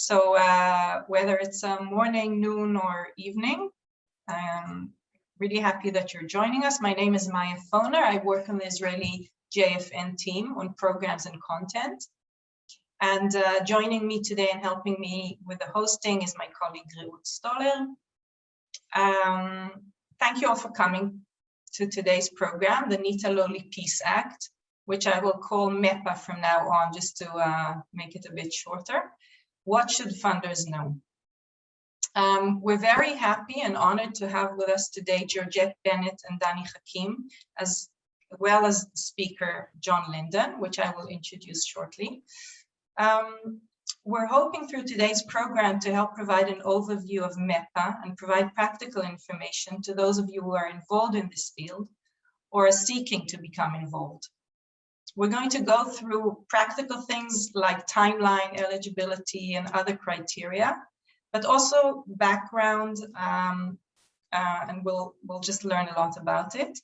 So uh, whether it's a morning, noon, or evening, I'm really happy that you're joining us. My name is Maya Foner. I work on the Israeli JFN team on programs and content. And uh, joining me today and helping me with the hosting is my colleague Reut Stoller. Um, thank you all for coming to today's program, the Nita Lowey Peace Act, which I will call MEPA from now on, just to uh, make it a bit shorter. What should funders know? Um, we're very happy and honored to have with us today Georgette Bennett and Danny Hakim, as well as speaker John Lyndon, which I will introduce shortly. Um, we're hoping through today's program to help provide an overview of MEPA and provide practical information to those of you who are involved in this field or are seeking to become involved. We're going to go through practical things like timeline, eligibility, and other criteria, but also background, um, uh, and we'll, we'll just learn a lot about it.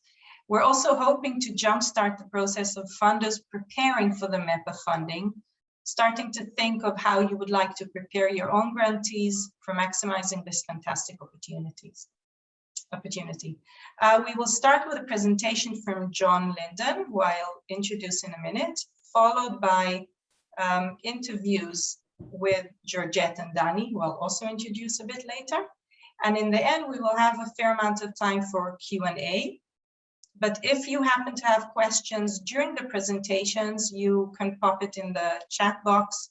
We're also hoping to jumpstart the process of funders preparing for the MEPA funding starting to think of how you would like to prepare your own grantees for maximizing this fantastic opportunities opportunity. Uh, we will start with a presentation from John Lyndon, who I'll introduce in a minute, followed by um, interviews with Georgette and Danny, who I'll also introduce a bit later. And in the end, we will have a fair amount of time for Q&A. But if you happen to have questions during the presentations, you can pop it in the chat box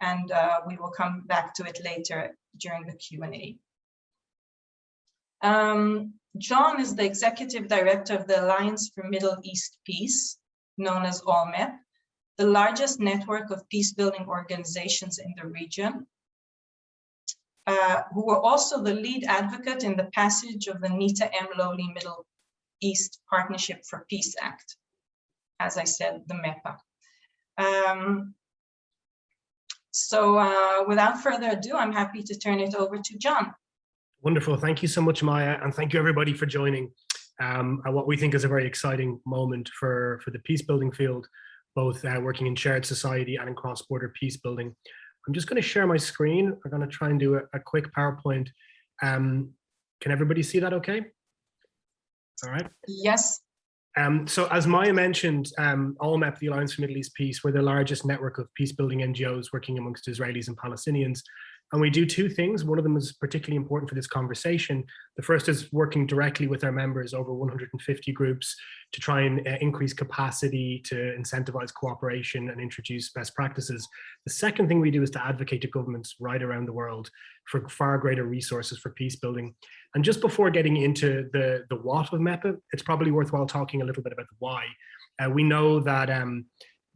and uh, we will come back to it later during the Q&A. Um, John is the executive director of the Alliance for Middle East Peace, known as ALLMEP, the largest network of peace-building organizations in the region, uh, who were also the lead advocate in the passage of the Nita M. Lowey Middle East Partnership for Peace Act, as I said, the MEPA. Um, so uh, without further ado, I'm happy to turn it over to John. Wonderful. Thank you so much, Maya, and thank you everybody for joining um, at what we think is a very exciting moment for, for the peace building field, both uh, working in shared society and in cross-border peace building. I'm just going to share my screen. I'm going to try and do a, a quick PowerPoint. Um, can everybody see that okay? All right. Yes. Um, so as Maya mentioned, um, ALLMEP, the Alliance for Middle East Peace, we're the largest network of peace building NGOs working amongst Israelis and Palestinians. And we do two things. One of them is particularly important for this conversation. The first is working directly with our members, over 150 groups, to try and uh, increase capacity, to incentivize cooperation and introduce best practices. The second thing we do is to advocate to governments right around the world for far greater resources for peace building. And just before getting into the, the what of MEPA, it's probably worthwhile talking a little bit about the why. Uh, we know that um,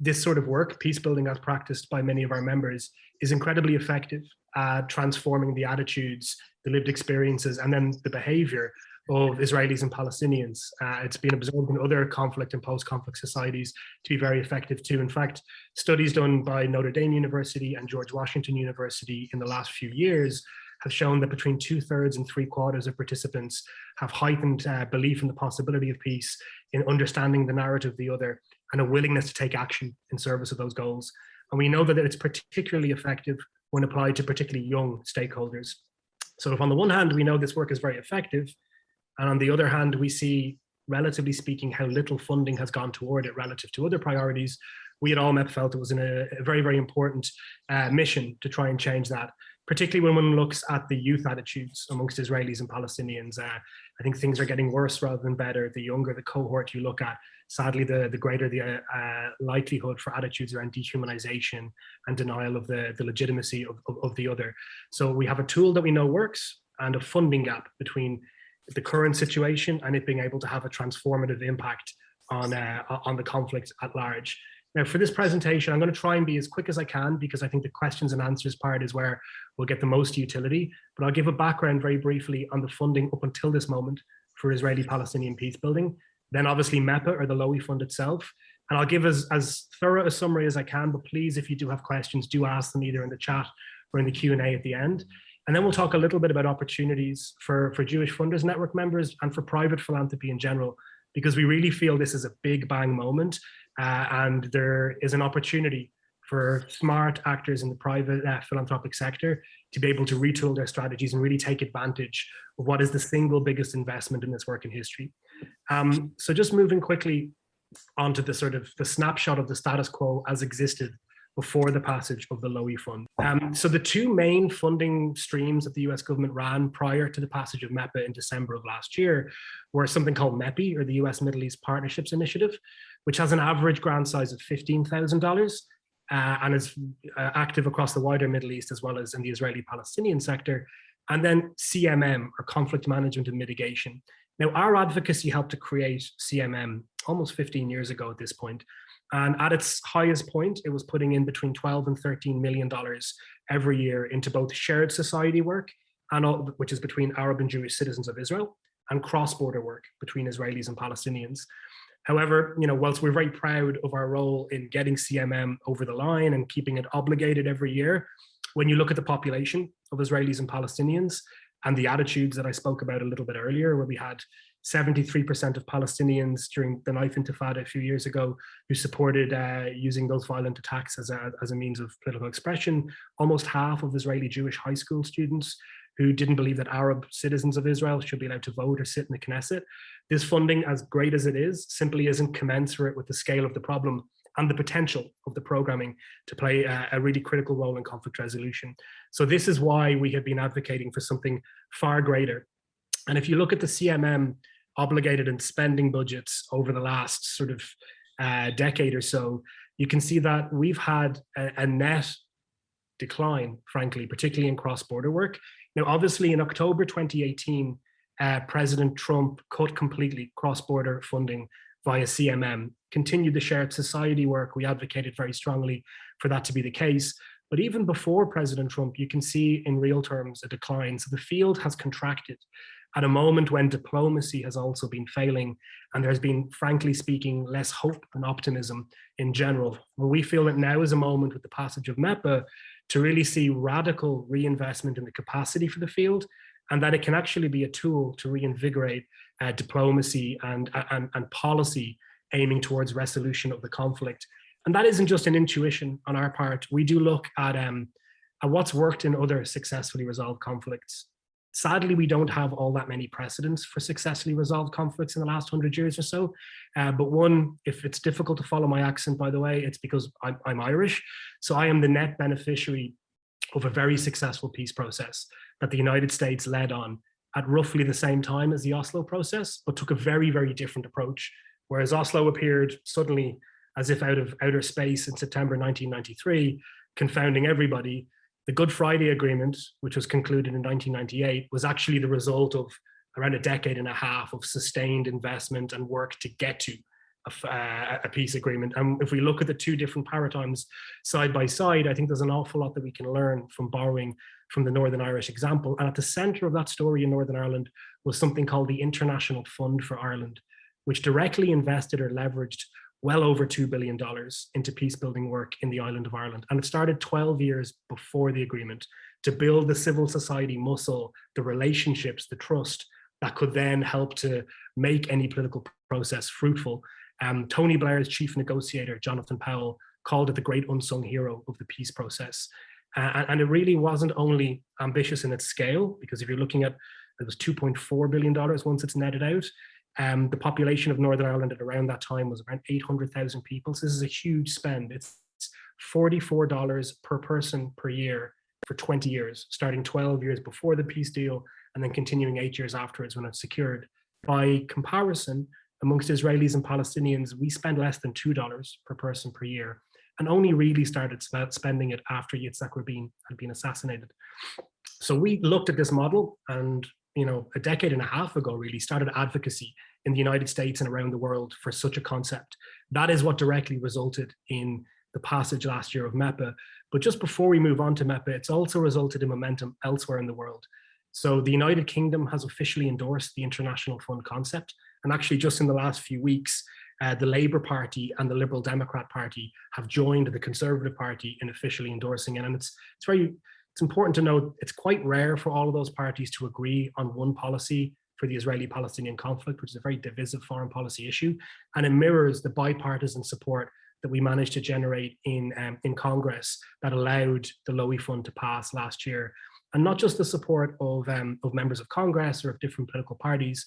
this sort of work, peace building as practiced by many of our members, is incredibly effective at transforming the attitudes, the lived experiences, and then the behavior of Israelis and Palestinians. Uh, it's been observed in other conflict and post-conflict societies to be very effective too. In fact, studies done by Notre Dame University and George Washington University in the last few years have shown that between two thirds and three quarters of participants have heightened uh, belief in the possibility of peace, in understanding the narrative of the other, and a willingness to take action in service of those goals. And we know that it's particularly effective when applied to particularly young stakeholders. So if on the one hand, we know this work is very effective, and on the other hand, we see, relatively speaking, how little funding has gone toward it relative to other priorities, we at ALLMEP felt it was a, a very, very important uh, mission to try and change that particularly when one looks at the youth attitudes amongst Israelis and Palestinians. Uh, I think things are getting worse rather than better. The younger the cohort you look at, sadly, the, the greater the uh, uh, likelihood for attitudes around dehumanization and denial of the, the legitimacy of, of, of the other. So we have a tool that we know works and a funding gap between the current situation and it being able to have a transformative impact on, uh, on the conflict at large. Now for this presentation, I'm going to try and be as quick as I can because I think the questions and answers part is where we'll get the most utility. But I'll give a background very briefly on the funding up until this moment for Israeli-Palestinian peace building. Then obviously MEPA or the Lowey Fund itself. And I'll give as, as thorough a summary as I can, but please, if you do have questions, do ask them either in the chat or in the Q&A at the end. And then we'll talk a little bit about opportunities for, for Jewish Funders Network members and for private philanthropy in general, because we really feel this is a big bang moment uh, and there is an opportunity for smart actors in the private uh, philanthropic sector to be able to retool their strategies and really take advantage of what is the single biggest investment in this work in history. Um, so just moving quickly onto the sort of the snapshot of the status quo as existed before the passage of the Lowey Fund. Um, so the two main funding streams that the US government ran prior to the passage of MEPA in December of last year were something called MEPI, or the US Middle East Partnerships Initiative, which has an average grant size of $15,000 uh, and is uh, active across the wider Middle East as well as in the Israeli-Palestinian sector. And then CMM, or Conflict Management and Mitigation. Now, our advocacy helped to create CMM almost 15 years ago at this point, and at its highest point, it was putting in between 12 and 13 million dollars every year into both shared society work, and all, which is between Arab and Jewish citizens of Israel, and cross-border work between Israelis and Palestinians. However, you know, whilst we're very proud of our role in getting CMM over the line and keeping it obligated every year, when you look at the population of Israelis and Palestinians and the attitudes that I spoke about a little bit earlier, where we had 73% of Palestinians during the knife intifada a few years ago who supported uh, using those violent attacks as a, as a means of political expression. Almost half of Israeli Jewish high school students who didn't believe that Arab citizens of Israel should be allowed to vote or sit in the Knesset. This funding, as great as it is, simply isn't commensurate with the scale of the problem and the potential of the programming to play a, a, really critical role in conflict resolution. So this is why we have been advocating for something far greater. And if you look at the CMM obligated and spending budgets over the last sort of uh, decade or so, you can see that we've had a, a net decline, frankly, particularly in cross-border work. Now, obviously, in October 2018, uh, President Trump cut completely cross-border funding via CMM, continued the shared society work. We advocated very strongly for that to be the case. But even before President Trump, you can see in real terms a decline. So the field has contracted at a moment when diplomacy has also been failing and there's been, frankly speaking, less hope and optimism in general. Well, we feel that now is a moment with the passage of MEPA to really see radical reinvestment in the capacity for the field and that it can actually be a tool to reinvigorate uh, diplomacy and, and, and policy aiming towards resolution of the conflict. And that isn't just an intuition on our part. We do look at, um, at what's worked in other successfully resolved conflicts. Sadly, we don't have all that many precedents for successfully resolved conflicts in the last hundred years or so. Uh, but one, if it's difficult to follow my accent, by the way, it's because I'm, I'm Irish. So I am the net beneficiary of a very successful peace process that the United States led on at roughly the same time as the Oslo process, but took a very, very different approach. Whereas Oslo appeared suddenly as if out of outer space in September 1993, confounding everybody, the Good Friday Agreement, which was concluded in 1998, was actually the result of around a decade and a half of sustained investment and work to get to a, uh, a, peace agreement. And if we look at the two different paradigms side by side, I think there's an awful lot that we can learn from borrowing from the Northern Irish example. And at the center of that story in Northern Ireland was something called the International Fund for Ireland, which directly invested or leveraged well over $2 billion into peace building work in the island of Ireland. And it started 12 years before the agreement to build the civil society muscle, the relationships, the trust that could then help to make any political process fruitful. Um, Tony Blair's chief negotiator, Jonathan Powell, called it the great unsung hero of the peace process. Uh, and it really wasn't only ambitious in its scale, because if you're looking at, it was $2.4 billion once it's netted out, um, the population of Northern Ireland at around that time was around 800,000 people. So this is a huge spend. It's $44 per person per year for 20 years, starting 12 years before the peace deal and then continuing eight years afterwards when it's secured. By comparison, amongst Israelis and Palestinians, we spend less than $2 per person per year and only really started spending it after Yitzhak Rabin had been assassinated. So we looked at this model and you know, a decade and a half ago, really started advocacy in the United States and around the world for such a concept. That is what directly resulted in the passage last year of MEPA. But just before we move on to MEPA, it's also resulted in momentum elsewhere in the world. So the United Kingdom has officially endorsed the International Fund concept. And actually just in the last few weeks, uh, the Labour Party and the Liberal Democrat Party have joined the Conservative Party in officially endorsing it. And it's, it's very it's important to note it's quite rare for all of those parties to agree on one policy for the Israeli-Palestinian conflict, which is a very divisive foreign policy issue, and it mirrors the bipartisan support that we managed to generate in, um, in Congress that allowed the Lowey Fund to pass last year. And not just the support of, um, of members of Congress or of different political parties,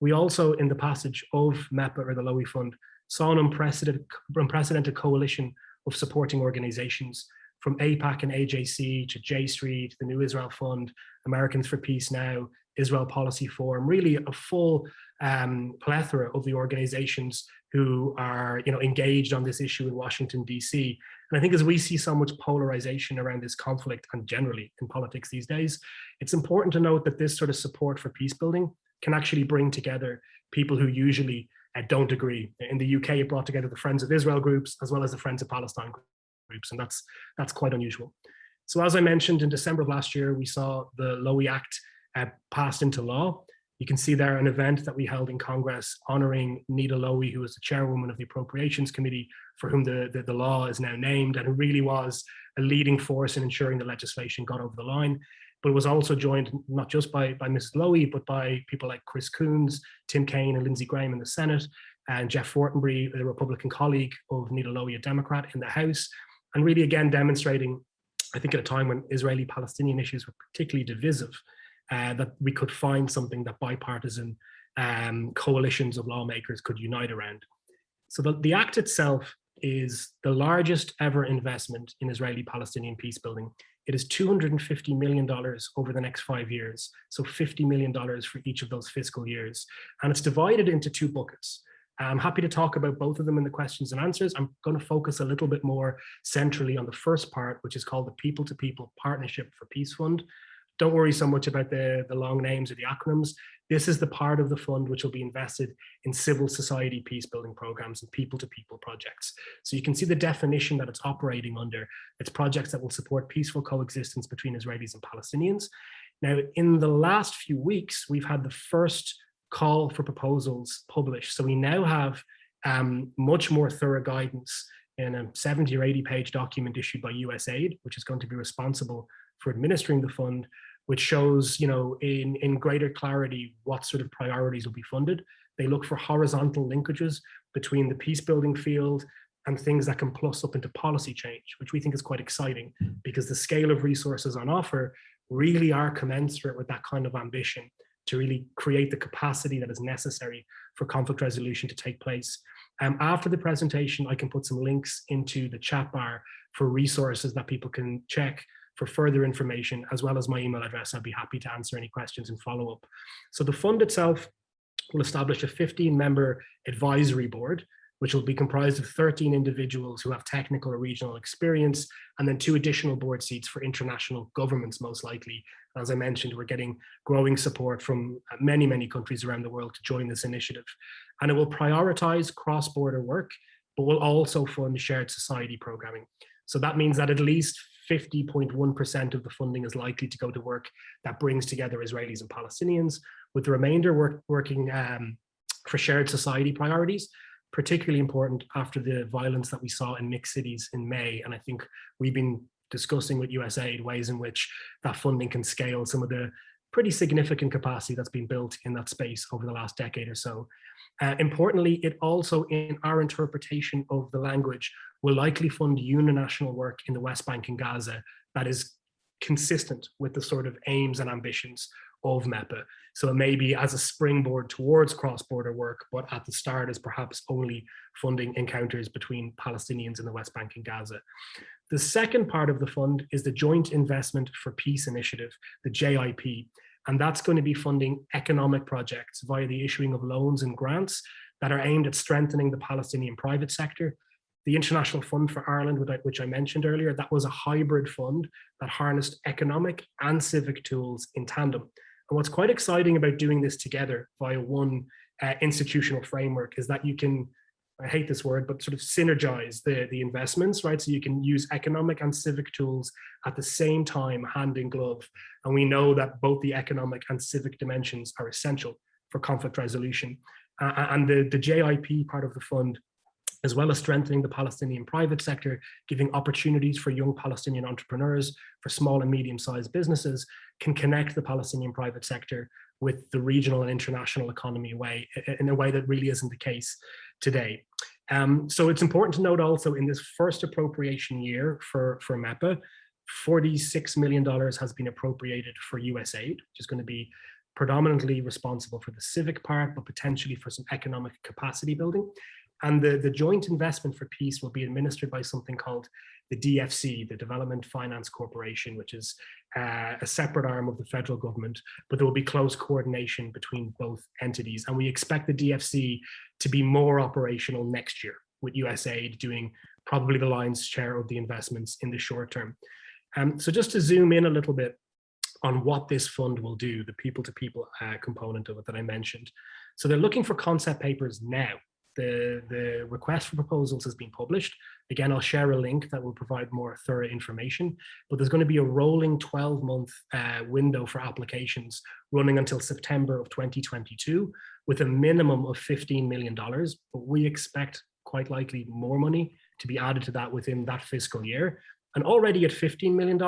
we also, in the passage of MEPA or the Lowey Fund, saw an unprecedented, unprecedented coalition of supporting organizations from AIPAC and AJC to J Street, the New Israel Fund, Americans for Peace Now, Israel Policy Forum, really a full um, plethora of the organizations who are you know, engaged on this issue in Washington, DC. And I think as we see so much polarization around this conflict and generally in politics these days, it's important to note that this sort of support for peace building can actually bring together people who usually uh, don't agree. In the UK, it brought together the Friends of Israel groups as well as the Friends of Palestine groups, and that's that's quite unusual. So as I mentioned, in December of last year, we saw the Lowey Act uh, passed into law. You can see there an event that we held in Congress honoring Nita Lowey, who was the chairwoman of the Appropriations Committee, for whom the, the, the law is now named, and who really was a leading force in ensuring the legislation got over the line but was also joined not just by, by Mrs. Lowey, but by people like Chris Coons, Tim Kaine and Lindsey Graham in the Senate, and Jeff Fortenberry, a Republican colleague of Nita Lowey, a Democrat in the House, and really again demonstrating, I think at a time when Israeli-Palestinian issues were particularly divisive, uh, that we could find something that bipartisan um, coalitions of lawmakers could unite around. So the, the act itself is the largest ever investment in Israeli-Palestinian peace building. It is $250 million over the next five years. So $50 million for each of those fiscal years. And it's divided into two buckets. I'm happy to talk about both of them in the questions and answers. I'm going to focus a little bit more centrally on the first part, which is called the People to People Partnership for Peace Fund. Don't worry so much about the, the long names or the acronyms. This is the part of the fund which will be invested in civil society peace building programs and people to people projects. So you can see the definition that it's operating under. It's projects that will support peaceful coexistence between Israelis and Palestinians. Now, in the last few weeks, we've had the first call for proposals published. So we now have um, much more thorough guidance in a 70 or 80 page document issued by USAID, which is going to be responsible for administering the fund, which shows, you know, in, in greater clarity what sort of priorities will be funded. They look for horizontal linkages between the peace building field and things that can plus up into policy change, which we think is quite exciting because the scale of resources on offer really are commensurate with that kind of ambition to really create the capacity that is necessary for conflict resolution to take place. Um, after the presentation, I can put some links into the chat bar for resources that people can check for further information, as well as my email address. I'd be happy to answer any questions and follow up. So the fund itself will establish a 15 member advisory board, which will be comprised of 13 individuals who have technical or regional experience, and then two additional board seats for international governments, most likely. As I mentioned, we're getting growing support from many, many countries around the world to join this initiative. And it will prioritize cross-border work, but will also fund shared society programming. So that means that at least 50.1% of the funding is likely to go to work that brings together Israelis and Palestinians, with the remainder work, working um, for shared society priorities, particularly important after the violence that we saw in mixed cities in May. And I think we've been discussing with USAID ways in which that funding can scale some of the pretty significant capacity that's been built in that space over the last decade or so. Uh, importantly, it also, in our interpretation of the language, will likely fund uninational work in the West Bank and Gaza that is consistent with the sort of aims and ambitions of MEPA. So it may be as a springboard towards cross-border work, but at the start is perhaps only funding encounters between Palestinians in the West Bank and Gaza. The second part of the fund is the Joint Investment for Peace Initiative, the JIP, and that's going to be funding economic projects via the issuing of loans and grants that are aimed at strengthening the Palestinian private sector. The International Fund for Ireland, which I mentioned earlier, that was a hybrid fund that harnessed economic and civic tools in tandem. And what's quite exciting about doing this together via one uh, institutional framework is that you can I hate this word, but sort of synergize the, the investments, right? So you can use economic and civic tools at the same time, hand in glove. And we know that both the economic and civic dimensions are essential for conflict resolution. Uh, and the, the JIP part of the fund, as well as strengthening the Palestinian private sector, giving opportunities for young Palestinian entrepreneurs, for small and medium-sized businesses, can connect the Palestinian private sector with the regional and international economy way in a way that really isn't the case today. Um, so it's important to note also in this first appropriation year for, for MEPA, $46 million has been appropriated for USAID, which is going to be predominantly responsible for the civic part, but potentially for some economic capacity building. And the, the joint investment for peace will be administered by something called the DFC, the Development Finance Corporation, which is uh, a separate arm of the federal government, but there will be close coordination between both entities. And we expect the DFC to be more operational next year with USAID doing probably the lion's share of the investments in the short term. Um, so just to zoom in a little bit on what this fund will do, the people-to-people -people, uh, component of it that I mentioned. So they're looking for concept papers now the, the request for proposals has been published. Again, I'll share a link that will provide more thorough information, but there's going to be a rolling 12 month uh, window for applications running until September of 2022 with a minimum of $15 million, but we expect quite likely more money to be added to that within that fiscal year. And already at $15 million,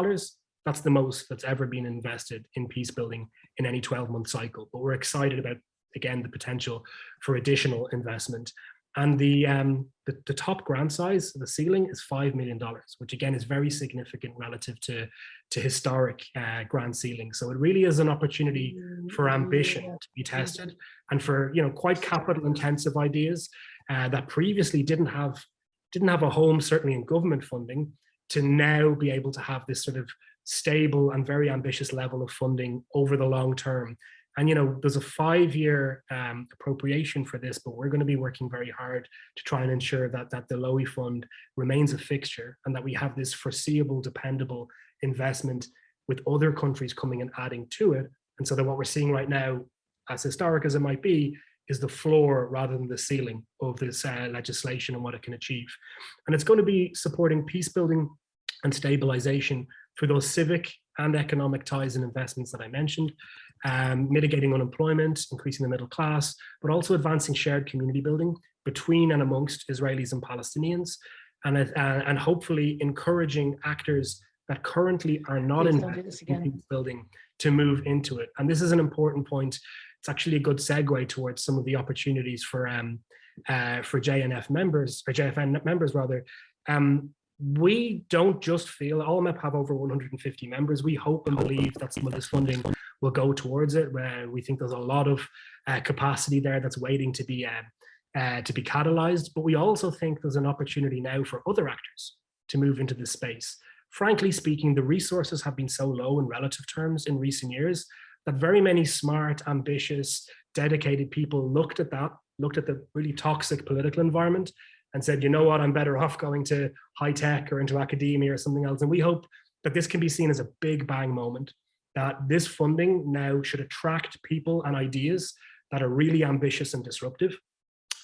that's the most that's ever been invested in peace building in any 12 month cycle. But we're excited about again, the potential for additional investment. And the, um, the, the, top grant size, the ceiling is $5 million, which again is very significant relative to, to historic uh, grant ceilings. So it really is an opportunity for ambition to be tested and for, you know, quite capital intensive ideas uh, that previously didn't have, didn't have a home, certainly in government funding, to now be able to have this sort of stable and very ambitious level of funding over the long term and, you know, there's a five year um, appropriation for this, but we're going to be working very hard to try and ensure that, that the Lowey fund remains a fixture and that we have this foreseeable, dependable investment with other countries coming and adding to it. And so that what we're seeing right now, as historic as it might be, is the floor rather than the ceiling of this uh, legislation and what it can achieve. And it's going to be supporting peace building and stabilization for those civic and economic ties and investments that I mentioned, um, mitigating unemployment, increasing the middle class, but also advancing shared community building between and amongst Israelis and Palestinians, and, uh, and hopefully encouraging actors that currently are not in peace building to move into it. And this is an important point. It's actually a good segue towards some of the opportunities for um, uh, for JNF members, or JFN members rather, um, we don't just feel ALLMEP have over 150 members. We hope and believe that some of this funding will go towards it. Where we think there's a lot of uh, capacity there that's waiting to be uh, uh, to be catalyzed. But we also think there's an opportunity now for other actors to move into this space. Frankly speaking, the resources have been so low in relative terms in recent years that very many smart, ambitious, dedicated people looked at that, looked at the really toxic political environment and said, you know what, I'm better off going to high tech or into academia or something else. And we hope that this can be seen as a big bang moment, that this funding now should attract people and ideas that are really ambitious and disruptive.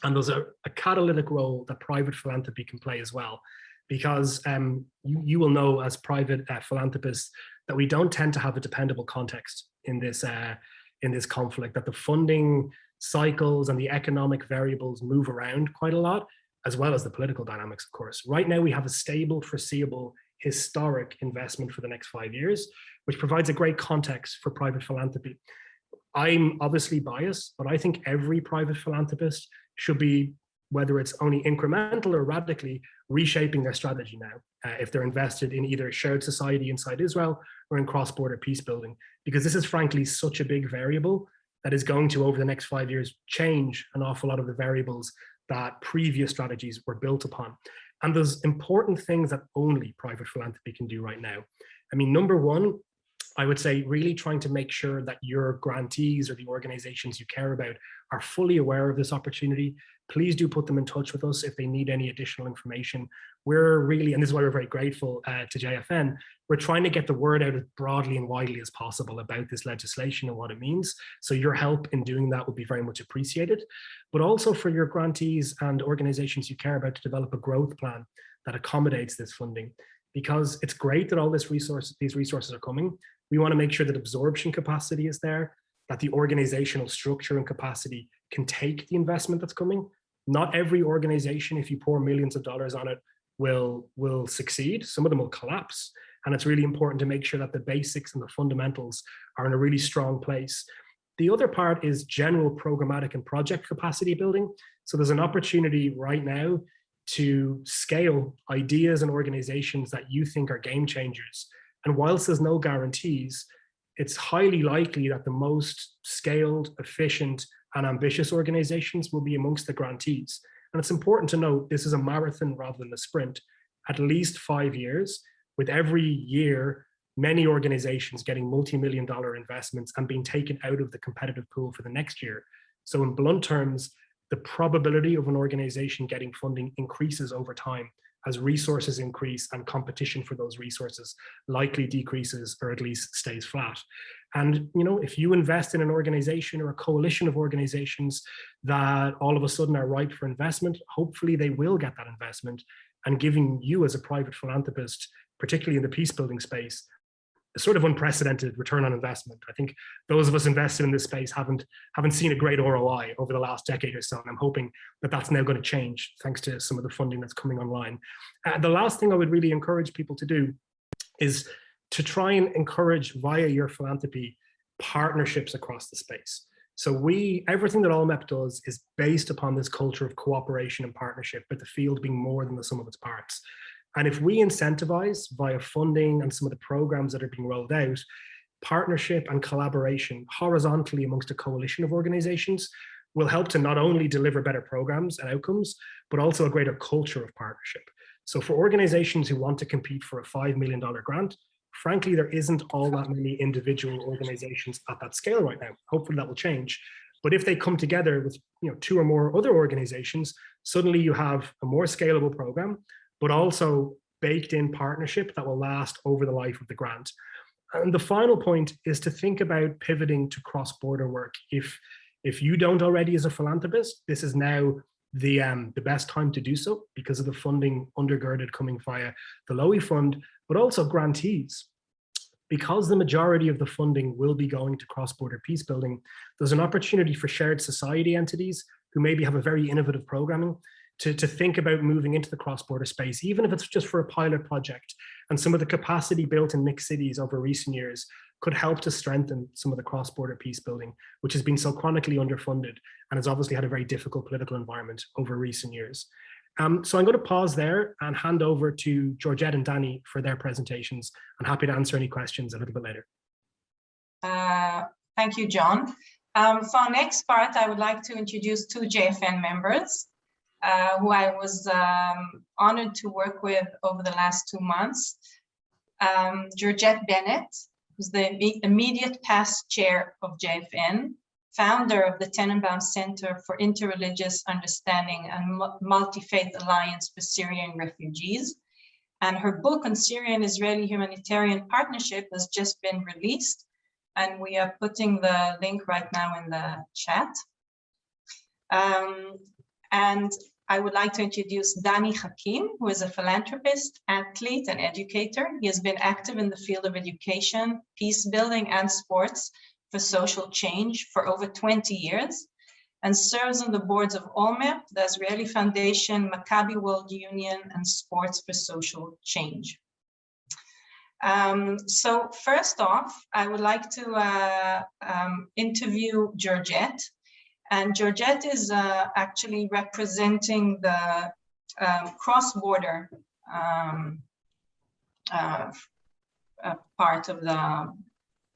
And there's a, a catalytic role that private philanthropy can play as well. Because um, you, you will know as private uh, philanthropists that we don't tend to have a dependable context in this, uh, in this conflict, that the funding cycles and the economic variables move around quite a lot as well as the political dynamics, of course. Right now, we have a stable, foreseeable, historic investment for the next five years, which provides a great context for private philanthropy. I'm obviously biased, but I think every private philanthropist should be, whether it's only incremental or radically, reshaping their strategy now, uh, if they're invested in either shared society inside Israel or in cross-border peace building, because this is frankly such a big variable that is going to, over the next five years, change an awful lot of the variables that previous strategies were built upon. And there's important things that only private philanthropy can do right now. I mean, number one, I would say really trying to make sure that your grantees or the organizations you care about are fully aware of this opportunity. Please do put them in touch with us if they need any additional information. We're really, and this is why we're very grateful uh, to JFN, we're trying to get the word out as broadly and widely as possible about this legislation and what it means. So your help in doing that would be very much appreciated, but also for your grantees and organizations you care about to develop a growth plan that accommodates this funding because it's great that all this resource, these resources are coming, we want to make sure that absorption capacity is there, that the organizational structure and capacity can take the investment that's coming. Not every organization, if you pour millions of dollars on it, will, will succeed. Some of them will collapse. And it's really important to make sure that the basics and the fundamentals are in a really strong place. The other part is general programmatic and project capacity building. So there's an opportunity right now to scale ideas and organizations that you think are game changers. And whilst there's no guarantees, it's highly likely that the most scaled, efficient, and ambitious organizations will be amongst the grantees. And it's important to note this is a marathon rather than a sprint, at least five years, with every year, many organizations getting multi-million dollar investments and being taken out of the competitive pool for the next year. So in blunt terms, the probability of an organization getting funding increases over time as resources increase and competition for those resources likely decreases or at least stays flat. And you know, if you invest in an organization or a coalition of organizations that all of a sudden are ripe for investment, hopefully they will get that investment and giving you as a private philanthropist, particularly in the peace building space, sort of unprecedented return on investment. I think those of us invested in this space haven't haven't seen a great ROI over the last decade or so, and I'm hoping that that's now going to change thanks to some of the funding that's coming online. Uh, the last thing I would really encourage people to do is to try and encourage via your philanthropy partnerships across the space. So we, everything that ALLMEP does is based upon this culture of cooperation and partnership, but the field being more than the sum of its parts. And if we incentivize via funding and some of the programs that are being rolled out, partnership and collaboration horizontally amongst a coalition of organizations will help to not only deliver better programs and outcomes, but also a greater culture of partnership. So for organizations who want to compete for a $5 million grant, frankly, there isn't all that many individual organizations at that scale right now. Hopefully that will change. But if they come together with you know, two or more other organizations, suddenly you have a more scalable program but also baked in partnership that will last over the life of the grant. And the final point is to think about pivoting to cross-border work. If, if you don't already as a philanthropist, this is now the, um, the best time to do so because of the funding undergirded coming via the Lowey Fund, but also grantees. Because the majority of the funding will be going to cross-border peace building, there's an opportunity for shared society entities who maybe have a very innovative programming to, to think about moving into the cross-border space, even if it's just for a pilot project. And some of the capacity built in mixed cities over recent years could help to strengthen some of the cross-border peace building, which has been so chronically underfunded and has obviously had a very difficult political environment over recent years. Um, so I'm going to pause there and hand over to Georgette and Danny for their presentations. I'm happy to answer any questions a little bit later. Uh, thank you, John. Um, for our next part, I would like to introduce two JFN members uh, who I was um, honored to work with over the last two months. Um, Georgette Bennett, who's the immediate past chair of JFN, founder of the Tanenbaum Center for Interreligious Understanding and Multi-Faith Alliance for Syrian Refugees. And her book on Syrian-Israeli Humanitarian Partnership has just been released. And we are putting the link right now in the chat. Um, and I would like to introduce Danny Hakim, who is a philanthropist, athlete, and educator. He has been active in the field of education, peace building, and sports for social change for over 20 years and serves on the boards of ALLMEP, the Israeli Foundation, Maccabi World Union, and Sports for Social Change. Um, so first off, I would like to uh, um, interview Georgette, and Georgette is uh, actually representing the um, cross-border um, uh, uh, part of the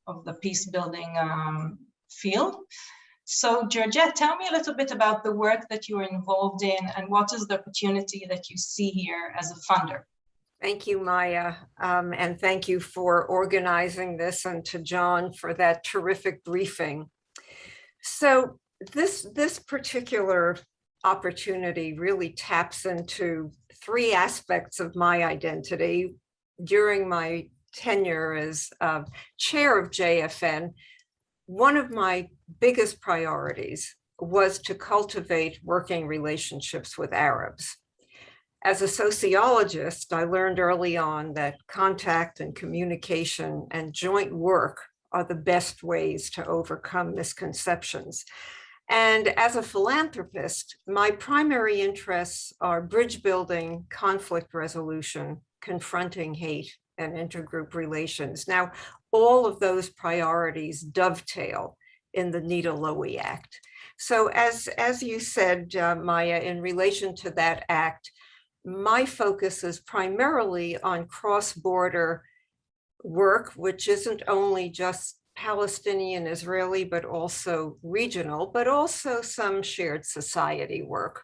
of the peace building um, field. So Georgette, tell me a little bit about the work that you are involved in and what is the opportunity that you see here as a funder? Thank you, Maya, um, and thank you for organizing this and to John for that terrific briefing. So this, this particular opportunity really taps into three aspects of my identity. During my tenure as uh, chair of JFN, one of my biggest priorities was to cultivate working relationships with Arabs. As a sociologist, I learned early on that contact and communication and joint work are the best ways to overcome misconceptions. And as a philanthropist, my primary interests are bridge building, conflict resolution, confronting hate, and intergroup relations. Now, all of those priorities dovetail in the Nita Lowey Act. So as, as you said, uh, Maya, in relation to that act, my focus is primarily on cross-border work, which isn't only just Palestinian, Israeli, but also regional, but also some shared society work.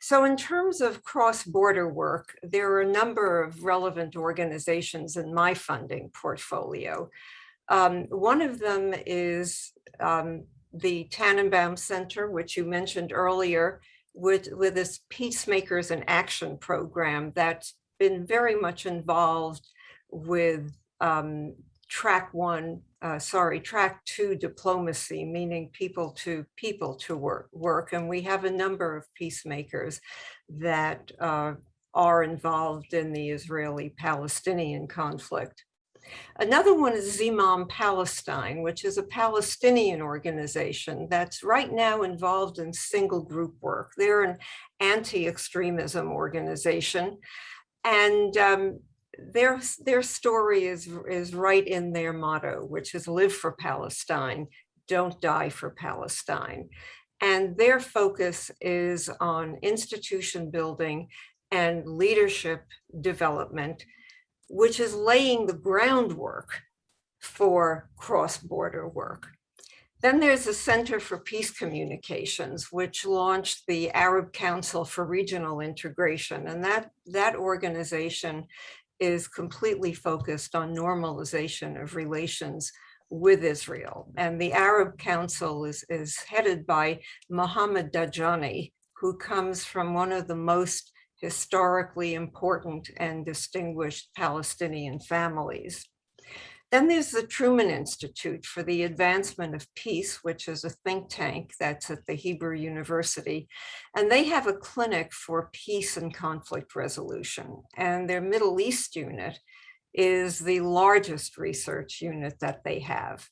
So in terms of cross-border work, there are a number of relevant organizations in my funding portfolio. Um, one of them is um, the Tanenbaum Center, which you mentioned earlier, with, with this Peacemakers in Action program that's been very much involved with um, track one, uh, sorry, track two diplomacy, meaning people to people to work, work. And we have a number of peacemakers that uh, are involved in the Israeli-Palestinian conflict. Another one is Zimam Palestine, which is a Palestinian organization that's right now involved in single group work. They're an anti-extremism organization. And um, their, their story is, is right in their motto, which is live for Palestine, don't die for Palestine. And their focus is on institution building and leadership development which is laying the groundwork for cross-border work. Then there's the Center for Peace Communications, which launched the Arab Council for Regional Integration. And that, that organization is completely focused on normalization of relations with Israel. And the Arab Council is, is headed by Mohammed Dajani, who comes from one of the most historically important and distinguished Palestinian families. Then there's the Truman Institute for the Advancement of Peace, which is a think tank that's at the Hebrew University. And they have a clinic for peace and conflict resolution. And their Middle East unit is the largest research unit that they have.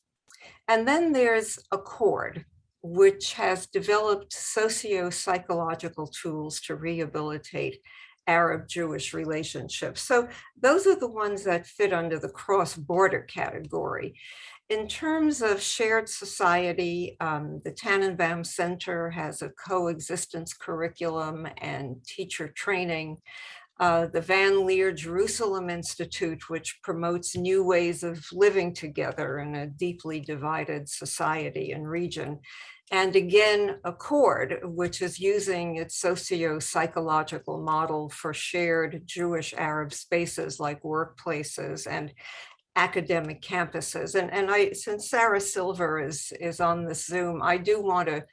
And then there's Accord, which has developed socio-psychological tools to rehabilitate Arab-Jewish relationships. So those are the ones that fit under the cross-border category. In terms of shared society, um, the Tanenbaum Center has a coexistence curriculum and teacher training. Uh, the Van Leer Jerusalem Institute, which promotes new ways of living together in a deeply divided society and region, and again, Accord, which is using its socio-psychological model for shared Jewish Arab spaces like workplaces and academic campuses. And, and I, since Sarah Silver is, is on the Zoom, I do want to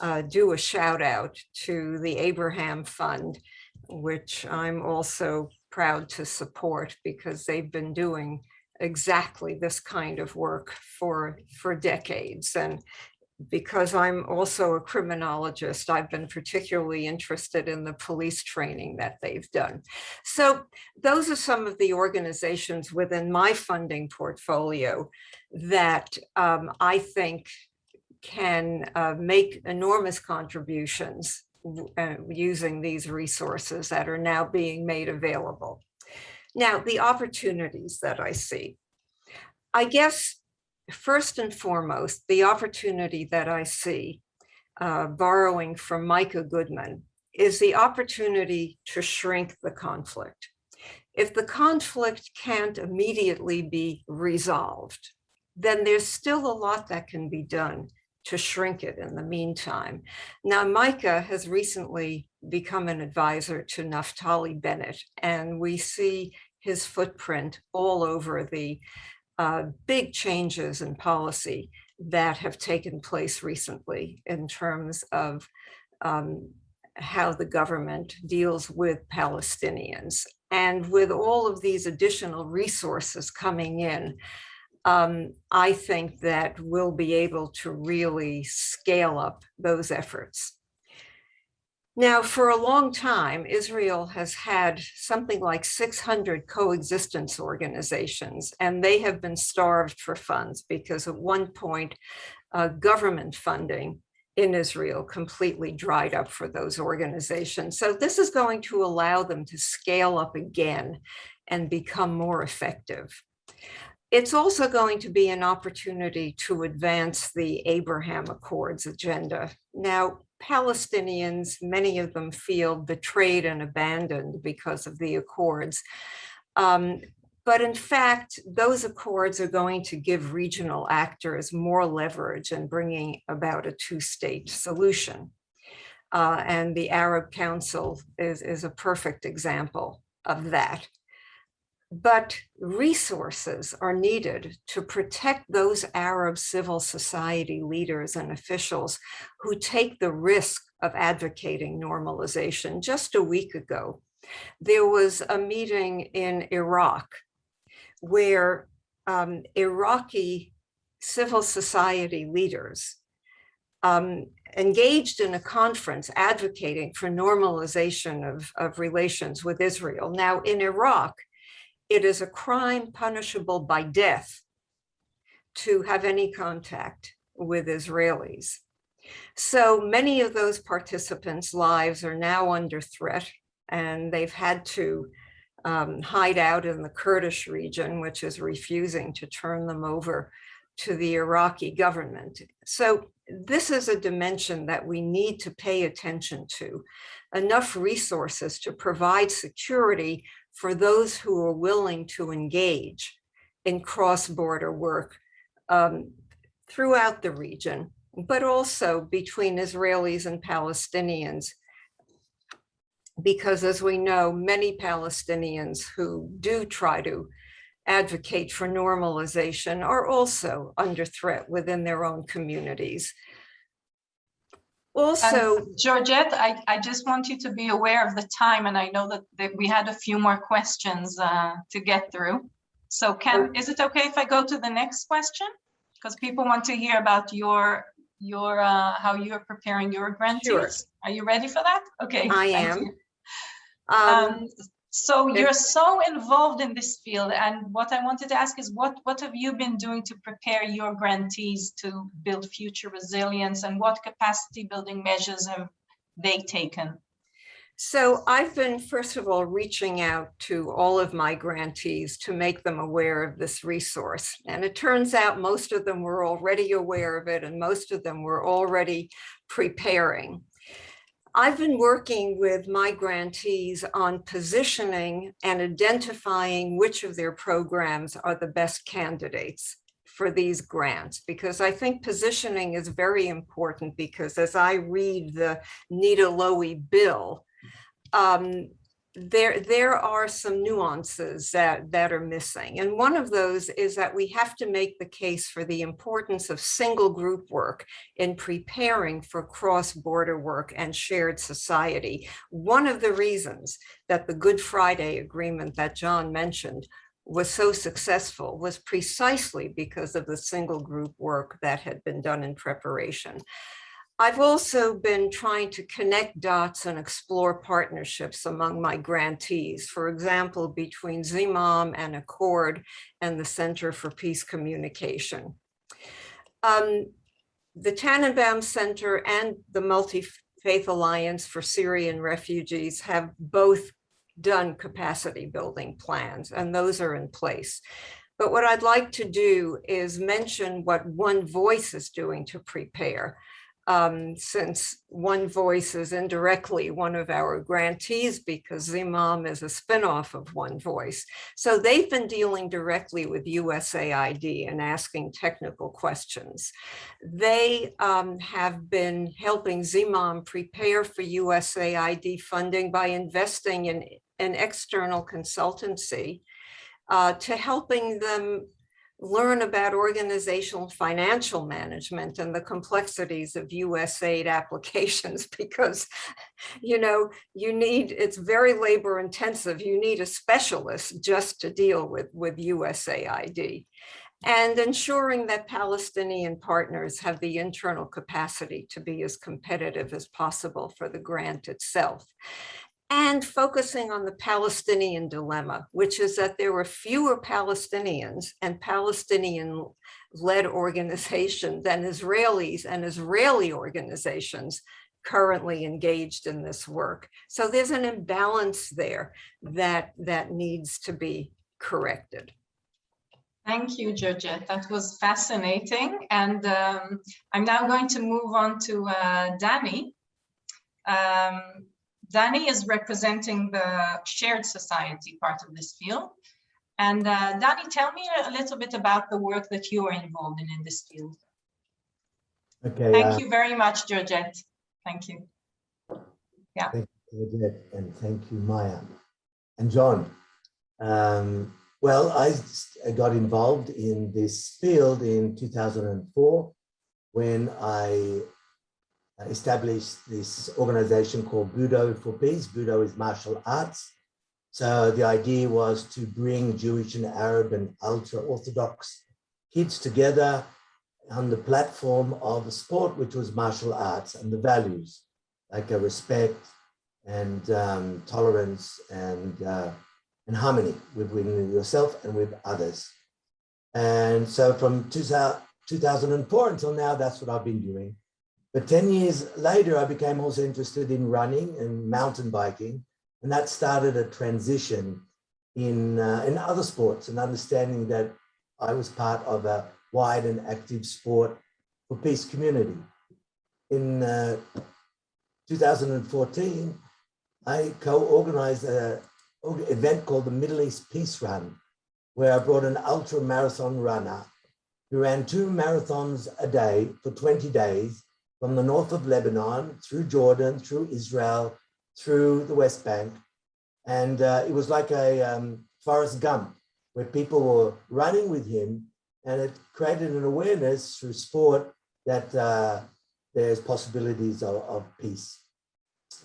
uh, do a shout out to the Abraham Fund, which I'm also proud to support because they've been doing exactly this kind of work for for decades and because I'm also a criminologist, I've been particularly interested in the police training that they've done. So those are some of the organizations within my funding portfolio that um, I think can uh, make enormous contributions uh, using these resources that are now being made available. Now, the opportunities that I see. I guess first and foremost, the opportunity that I see, uh, borrowing from Micah Goodman, is the opportunity to shrink the conflict. If the conflict can't immediately be resolved, then there's still a lot that can be done to shrink it in the meantime. Now, Micah has recently become an advisor to Naftali Bennett, and we see his footprint all over the uh, big changes in policy that have taken place recently in terms of um, how the government deals with Palestinians. And with all of these additional resources coming in, um, I think that we'll be able to really scale up those efforts. Now, for a long time, Israel has had something like 600 coexistence organizations, and they have been starved for funds because at one point, uh, government funding in Israel completely dried up for those organizations. So this is going to allow them to scale up again and become more effective. It's also going to be an opportunity to advance the Abraham Accords agenda. Now, Palestinians, many of them feel betrayed and abandoned because of the accords. Um, but in fact, those accords are going to give regional actors more leverage in bringing about a two-state solution. Uh, and the Arab Council is, is a perfect example of that. But resources are needed to protect those Arab civil society leaders and officials who take the risk of advocating normalization. Just a week ago, there was a meeting in Iraq where um, Iraqi civil society leaders um, engaged in a conference advocating for normalization of, of relations with Israel. Now in Iraq, it is a crime punishable by death to have any contact with Israelis. So many of those participants' lives are now under threat and they've had to um, hide out in the Kurdish region, which is refusing to turn them over to the Iraqi government. So this is a dimension that we need to pay attention to. Enough resources to provide security for those who are willing to engage in cross-border work um, throughout the region, but also between Israelis and Palestinians because as we know, many Palestinians who do try to advocate for normalization are also under threat within their own communities. Also, And Georgette, I, I just want you to be aware of the time, and I know that, that we had a few more questions uh, to get through. So can, is it okay if I go to the next question? Because people want to hear about your, your, uh, how you're preparing your grantees. Are you ready for that? Okay. I am. um, Um, so you're so involved in this field, and what I wanted to ask is what what have you been doing to prepare your grantees to build future resilience, and what capacity building measures have they taken? So I've been, first of all, reaching out to all of my grantees to make them aware of this resource. And it turns out most of them were already aware of it and most of them were already preparing. I've been working with my grantees on positioning and identifying which of their programs are the best candidates for these grants, because I think positioning is very important because as I read the Nita Lowey bill, um, there, there are some nuances that, that are missing. And one of those is that we have to make the case for the importance of single group work in preparing for cross-border work and shared society. One of the reasons that the Good Friday Agreement that John mentioned was so successful was precisely because of the single group work that had been done in preparation. I've also been trying to connect dots and explore partnerships among my grantees, for example, between Zimam and Accord and the Center for Peace Communication. Um, the Tanenbaum Center and the Multi-Faith Alliance for Syrian Refugees have both done capacity building plans, and those are in place. But what I'd like to do is mention what One Voice is doing to prepare um, since One Voice is indirectly one of our grantees because Zimam is a spinoff of One Voice. So they've been dealing directly with USAID and asking technical questions. They um, have been helping Zimam prepare for USAID funding by investing in an external consultancy uh, to helping them learn about organizational financial management and the complexities of USAID applications because, you know, you need, it's very labor intensive. You need a specialist just to deal with, with USAID and ensuring that Palestinian partners have the internal capacity to be as competitive as possible for the grant itself and focusing on the Palestinian dilemma, which is that there were fewer Palestinians and Palestinian-led organizations than Israelis and Israeli organizations currently engaged in this work. So there's an imbalance there that, that needs to be corrected. Thank you, Georgette. That was fascinating. And um, I'm now going to move on to uh, Danny. Um, Danny is representing the shared society part of this field. And uh, Danny, tell me a little bit about the work that you are involved in in this field. Okay. Thank uh, you very much, Georgette. Thank you. Yeah. Thank you, Odette, and thank you, Maya. And John, um, well, I got involved in this field in 2004 when I established this organization called Budo for Peace. Budo is martial arts. So the idea was to bring Jewish and Arab and ultra-Orthodox kids together on the platform of a sport, which was martial arts and the values like a respect and um, tolerance and uh, and harmony within yourself and with others. And so from 2004 until now, that's what I've been doing. But 10 years later, I became also interested in running and mountain biking. And that started a transition in, uh, in other sports and understanding that I was part of a wide and active sport for peace community. In uh, 2014, I co-organized an event called the Middle East Peace Run, where I brought an ultra marathon runner who ran two marathons a day for 20 days from the north of Lebanon, through Jordan, through Israel, through the West Bank. And uh, it was like a um, Forrest Gump, where people were running with him and it created an awareness through sport that uh, there's possibilities of, of peace.